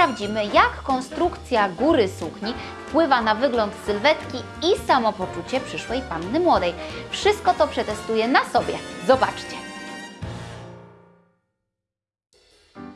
sprawdzimy, jak konstrukcja góry sukni wpływa na wygląd sylwetki i samopoczucie przyszłej panny młodej. Wszystko to przetestuję na sobie. Zobaczcie.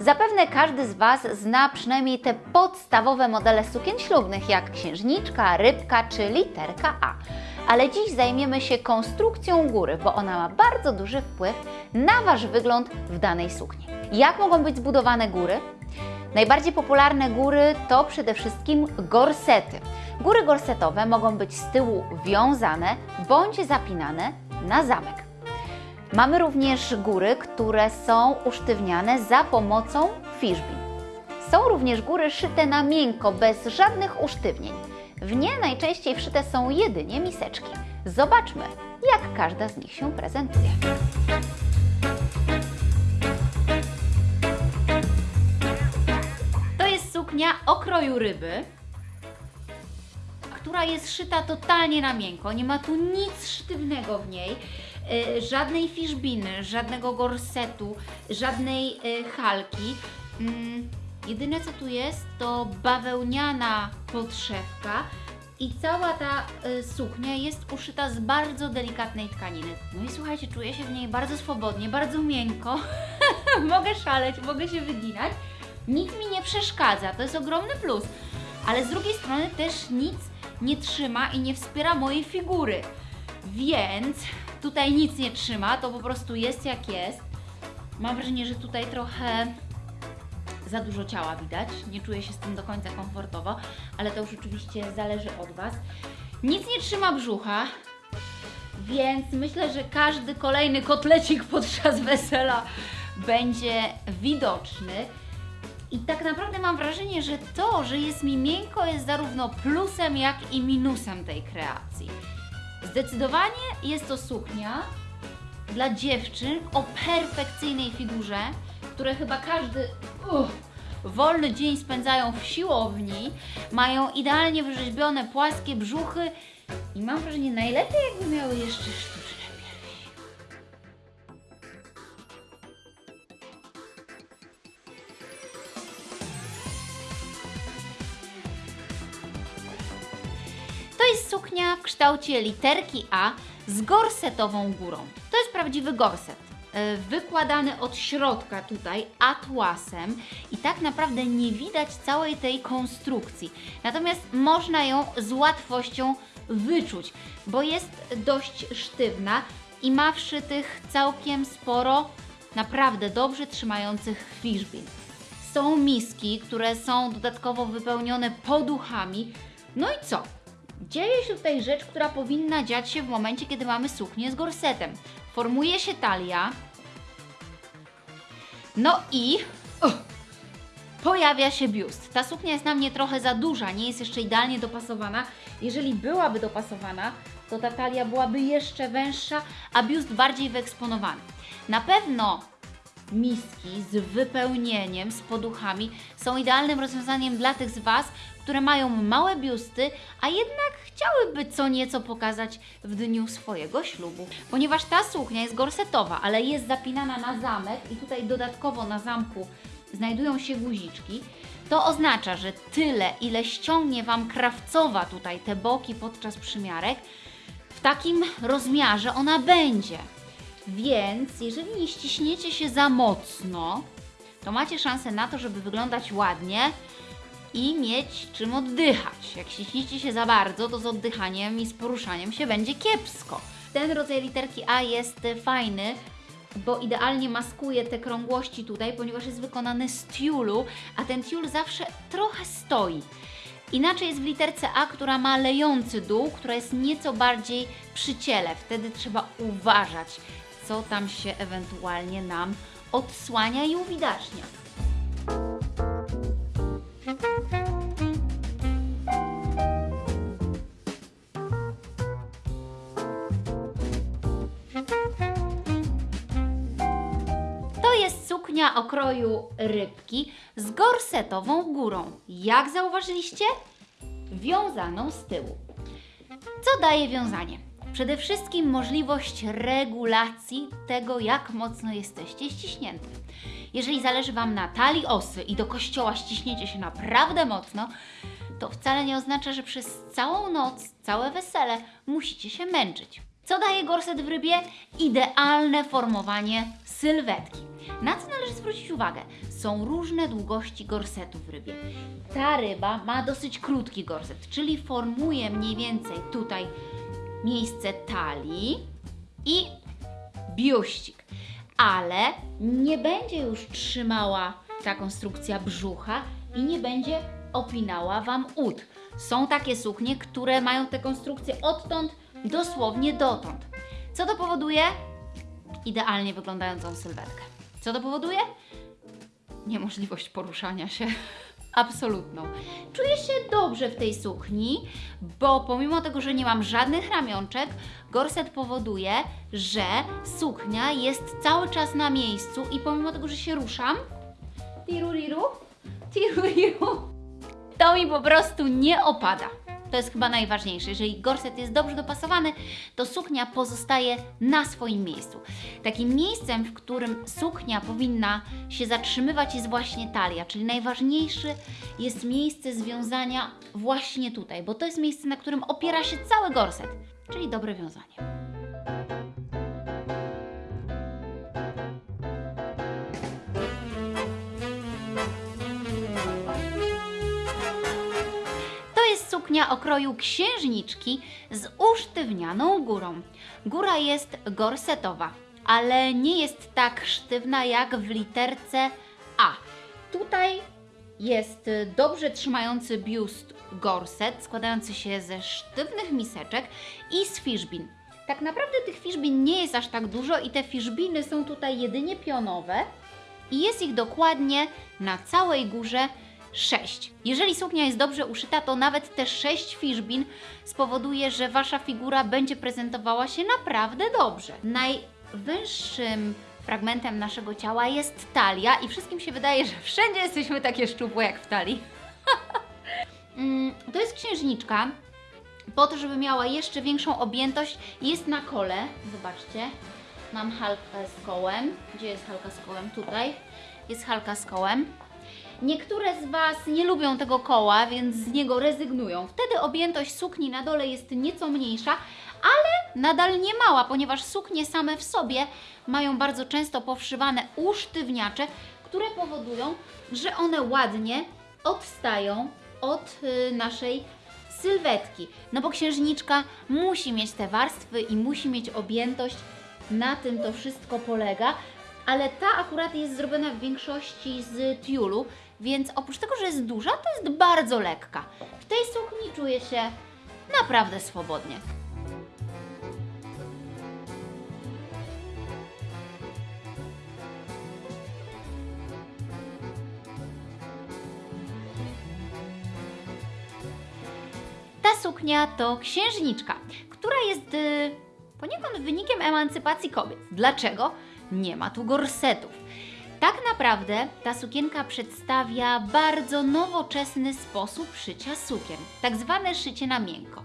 Zapewne każdy z Was zna przynajmniej te podstawowe modele sukien ślubnych, jak księżniczka, rybka czy literka A. Ale dziś zajmiemy się konstrukcją góry, bo ona ma bardzo duży wpływ na Wasz wygląd w danej sukni. Jak mogą być zbudowane góry? Najbardziej popularne góry to przede wszystkim gorsety. Góry gorsetowe mogą być z tyłu wiązane bądź zapinane na zamek. Mamy również góry, które są usztywniane za pomocą fiszbin. Są również góry szyte na miękko, bez żadnych usztywnień. W nie najczęściej wszyte są jedynie miseczki. Zobaczmy, jak każda z nich się prezentuje. Jest suknia o kroju ryby, która jest szyta totalnie na miękko. Nie ma tu nic sztywnego w niej. Y, żadnej fiszbiny, żadnego gorsetu, żadnej y, halki. Mm, jedyne co tu jest to bawełniana podszewka i cała ta y, suknia jest uszyta z bardzo delikatnej tkaniny. No i słuchajcie, czuję się w niej bardzo swobodnie, bardzo miękko. mogę szaleć, mogę się wyginać. Nic mi nie przeszkadza, to jest ogromny plus. Ale z drugiej strony też nic nie trzyma i nie wspiera mojej figury. Więc tutaj nic nie trzyma, to po prostu jest jak jest. Mam wrażenie, że tutaj trochę za dużo ciała widać. Nie czuję się z tym do końca komfortowo, ale to już oczywiście zależy od Was. Nic nie trzyma brzucha, więc myślę, że każdy kolejny kotlecik podczas wesela będzie widoczny. I tak naprawdę mam wrażenie, że to, że jest mi miękko, jest zarówno plusem, jak i minusem tej kreacji. Zdecydowanie jest to suknia dla dziewczyn o perfekcyjnej figurze, które chyba każdy wolny dzień spędzają w siłowni, mają idealnie wyrzeźbione płaskie brzuchy i mam wrażenie najlepiej jakby miały jeszcze sztuczne jest suknia w kształcie literki A z gorsetową górą. To jest prawdziwy gorset. e, Wykładany od środka tutaj atłasem i tak naprawdę nie widać całej tej konstrukcji. Natomiast można ją z łatwością wyczuć, bo jest dość sztywna i ma wszytych całkiem sporo naprawdę dobrze trzymających fiszbin. Są miski, które są dodatkowo wypełnione poduchami. No i co? Dzieje się tutaj rzecz, która powinna dziać się w momencie, kiedy mamy suknię z gorsetem. Formuje się talia. No i uch, pojawia się biust. Ta suknia jest na mnie trochę za duża, nie jest jeszcze idealnie dopasowana. Jeżeli byłaby dopasowana, to ta talia byłaby jeszcze węższa, a biust bardziej wyeksponowany. Na pewno miski z wypełnieniem, z poduchami są idealnym rozwiązaniem dla tych z Was, które mają małe biusty, a jednak chciałyby co nieco pokazać w dniu swojego ślubu. Ponieważ ta suknia jest gorsetowa, ale jest zapinana na zamek i tutaj dodatkowo na zamku znajdują się guziczki, to oznacza, że tyle, ile ściągnie Wam krawcowa tutaj te boki podczas przymiarek, w takim rozmiarze ona będzie. Więc jeżeli nie ściśniecie się za mocno, to macie szansę na to, żeby wyglądać ładnie i mieć czym oddychać. Jak ściśniecie się za bardzo, to z oddychaniem i z poruszaniem się będzie kiepsko. Ten rodzaj literki A jest fajny, bo idealnie maskuje te krągłości tutaj, ponieważ jest wykonany z tiulu, a ten tiul zawsze trochę stoi. Inaczej jest w literce A, która ma lejący dół, która jest nieco bardziej przy ciele. Wtedy trzeba uważać, co tam się ewentualnie nam odsłania i uwidacznia. Jest suknia o kroju rybki z gorsetową górą. Jak zauważyliście? Wiązaną z tyłu. Co daje wiązanie? Przede wszystkim możliwość regulacji tego, jak mocno jesteście ściśnięte. Jeżeli zależy Wam na talii osy i do kościoła ściśniecie się naprawdę mocno, to wcale nie oznacza, że przez całą noc, całe wesele musicie się męczyć. Co daje gorset w rybie? Idealne formowanie sylwetki. Na co należy zwrócić uwagę? Są różne długości gorsetu w rybie. Ta ryba ma dosyć krótki gorset, czyli formuje mniej więcej tutaj miejsce talii i biuścik, ale nie będzie już trzymała ta konstrukcja brzucha i nie będzie opinała Wam ud. Są takie suknie, które mają tę konstrukcję odtąd dosłownie dotąd. Co to powoduje? Idealnie wyglądającą sylwetkę. Co to powoduje? Niemożliwość poruszania się. Absolutną. Czuję się dobrze w tej sukni, bo pomimo tego, że nie mam żadnych ramionczek, gorset powoduje, że suknia jest cały czas na miejscu i pomimo tego, że się ruszam, tiruriru, tiruriru, to mi po prostu nie opada. To jest chyba najważniejsze. Jeżeli gorset jest dobrze dopasowany, to suknia pozostaje na swoim miejscu. Takim miejscem, w którym suknia powinna się zatrzymywać, jest właśnie talia, czyli najważniejsze jest miejsce związania właśnie tutaj, bo to jest miejsce, na którym opiera się cały gorset, czyli dobre wiązanie. Suknia o kroju księżniczki z usztywnianą górą. Góra jest gorsetowa, ale nie jest tak sztywna jak w literce A. Tutaj jest dobrze trzymający biust gorset, składający się ze sztywnych miseczek i z fiszbin. Tak naprawdę tych fiszbin nie jest aż tak dużo i te fiszbiny są tutaj jedynie pionowe i jest ich dokładnie na całej górze 6. Jeżeli suknia jest dobrze uszyta, to nawet te 6 fiszbin spowoduje, że Wasza figura będzie prezentowała się naprawdę dobrze. Najwęższym fragmentem naszego ciała jest talia i wszystkim się wydaje, że wszędzie jesteśmy takie szczupłe jak w talii. Mm, to jest księżniczka. Po to, żeby miała jeszcze większą objętość, jest na kole. Zobaczcie. Mam halkę z kołem. Gdzie jest halka z kołem? Tutaj. Jest halka z kołem. Niektóre z Was nie lubią tego koła, więc z niego rezygnują. Wtedy objętość sukni na dole jest nieco mniejsza, ale nadal nie mała, ponieważ suknie same w sobie mają bardzo często powszywane usztywniacze, które powodują, że one ładnie odstają od y, naszej sylwetki. No bo księżniczka musi mieć te warstwy i musi mieć objętość. Na tym to wszystko polega. Ale ta akurat jest zrobiona w większości z tiulu, więc oprócz tego, że jest duża, to jest bardzo lekka. W tej sukni czuję się naprawdę swobodnie. Ta suknia to księżniczka, która jest y, poniekąd wynikiem emancypacji kobiet. Dlaczego? Nie ma tu gorsetów. Naprawdę ta sukienka przedstawia bardzo nowoczesny sposób szycia sukien, tak zwane szycie na miękko.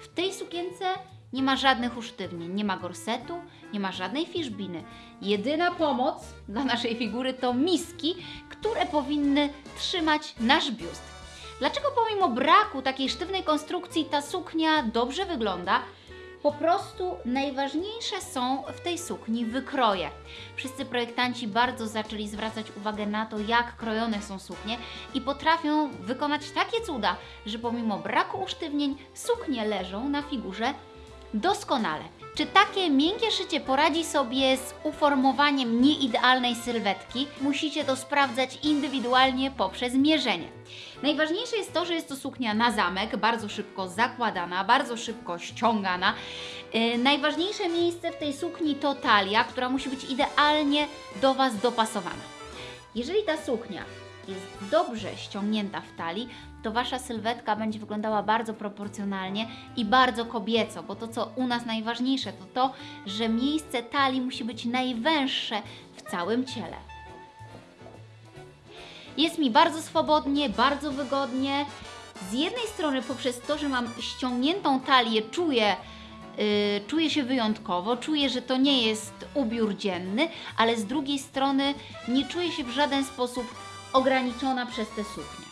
W tej sukience nie ma żadnych usztywnień, nie ma gorsetu, nie ma żadnej fiszbiny. Jedyna pomoc dla naszej figury to miski, które powinny trzymać nasz biust. Dlaczego pomimo braku takiej sztywnej konstrukcji ta suknia dobrze wygląda? Po prostu najważniejsze są w tej sukni wykroje. Wszyscy projektanci bardzo zaczęli zwracać uwagę na to, jak krojone są suknie i potrafią wykonać takie cuda, że pomimo braku usztywnień suknie leżą na figurze doskonale. Czy takie miękkie szycie poradzi sobie z uformowaniem nieidealnej sylwetki? Musicie to sprawdzać indywidualnie poprzez mierzenie. Najważniejsze jest to, że jest to suknia na zamek, bardzo szybko zakładana, bardzo szybko ściągana. Yy, najważniejsze miejsce w tej sukni to talia, która musi być idealnie do Was dopasowana. Jeżeli ta suknia jest dobrze ściągnięta w talii, to Wasza sylwetka będzie wyglądała bardzo proporcjonalnie i bardzo kobieco, bo to, co u nas najważniejsze, to to, że miejsce talii musi być najwęższe w całym ciele. Jest mi bardzo swobodnie, bardzo wygodnie. Z jednej strony poprzez to, że mam ściągniętą talię, czuję y, czuję się wyjątkowo, czuję, że to nie jest ubiór dzienny, ale z drugiej strony nie czuję się w żaden sposób ograniczona przez tę suknię.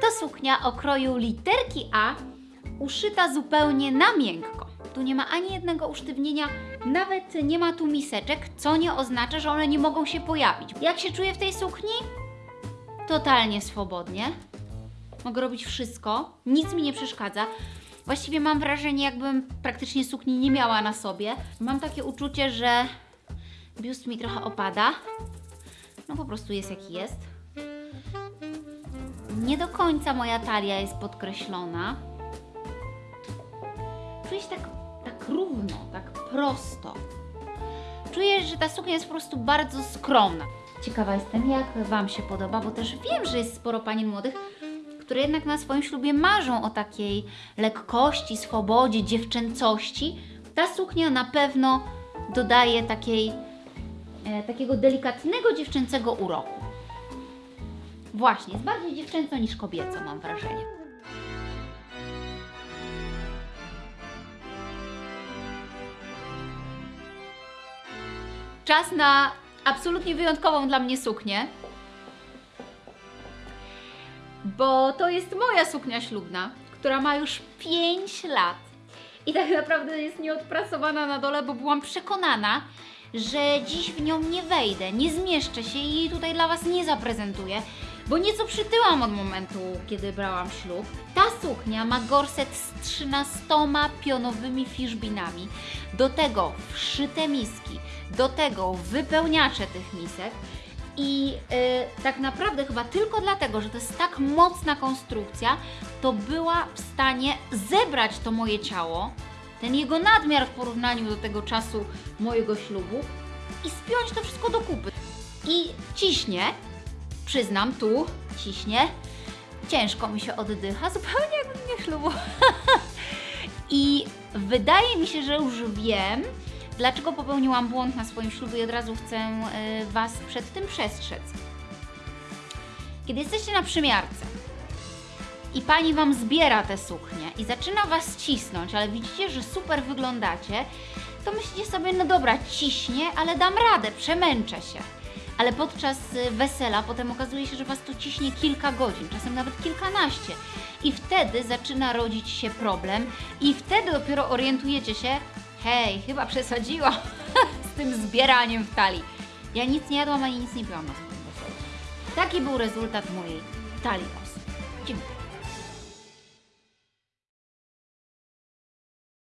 To suknia o kroju literki A, uszyta zupełnie na miękko. Tu nie ma ani jednego usztywnienia, nawet nie ma tu miseczek, co nie oznacza, że one nie mogą się pojawić. Jak się czuję w tej sukni? Totalnie swobodnie. Mogę robić wszystko, nic mi nie przeszkadza. Właściwie mam wrażenie, jakbym praktycznie sukni nie miała na sobie. Mam takie uczucie, że biust mi trochę opada. No po prostu jest jaki jest. Nie do końca moja talia jest podkreślona. Czuję się tak, tak równo, tak prosto. Czuję, że ta suknia jest po prostu bardzo skromna. Ciekawa jestem, jak Wam się podoba, bo też wiem, że jest sporo panien młodych, które jednak na swoim ślubie marzą o takiej lekkości, swobodzie, dziewczęcości. Ta suknia na pewno dodaje takiej, e, takiego delikatnego dziewczęcego uroku. Właśnie, jest bardziej dziewczęco niż kobieco, mam wrażenie. Czas na absolutnie wyjątkową dla mnie suknię. Bo to jest moja suknia ślubna, która ma już 5 lat. I tak naprawdę jest nieodprasowana na dole, bo byłam przekonana, że dziś w nią nie wejdę, nie zmieszczę się i jej tutaj dla Was nie zaprezentuję, bo nieco przytyłam od momentu, kiedy brałam ślub. Ta suknia ma gorset z 13 pionowymi fiszbinami, do tego wszyte miski, do tego wypełniacze tych misek. I y, tak naprawdę chyba tylko dlatego, że to jest tak mocna konstrukcja, to była w stanie zebrać to moje ciało, ten jego nadmiar w porównaniu do tego czasu mojego ślubu i spiąć to wszystko do kupy. I ciśnie, przyznam, tu ciśnie, ciężko mi się oddycha, zupełnie jakbym nie ślubu. I wydaje mi się, że już wiem, dlaczego popełniłam błąd na swoim ślubie i od razu chcę y, Was przed tym przestrzec. Kiedy jesteście na przymiarce i pani Wam zbiera te suknie i zaczyna Was cisnąć, ale widzicie, że super wyglądacie, to myślicie sobie, no dobra, ciśnie, ale dam radę, przemęczę się. Ale podczas y, wesela potem okazuje się, że Was to ciśnie kilka godzin, czasem nawet kilkanaście. I wtedy zaczyna rodzić się problem i wtedy dopiero orientujecie się, hej, chyba przesadziłam z tym zbieraniem w talii. Ja nic nie jadłam ani nic nie piłam na swoim. Taki był rezultat mojej talii. Dziękuję.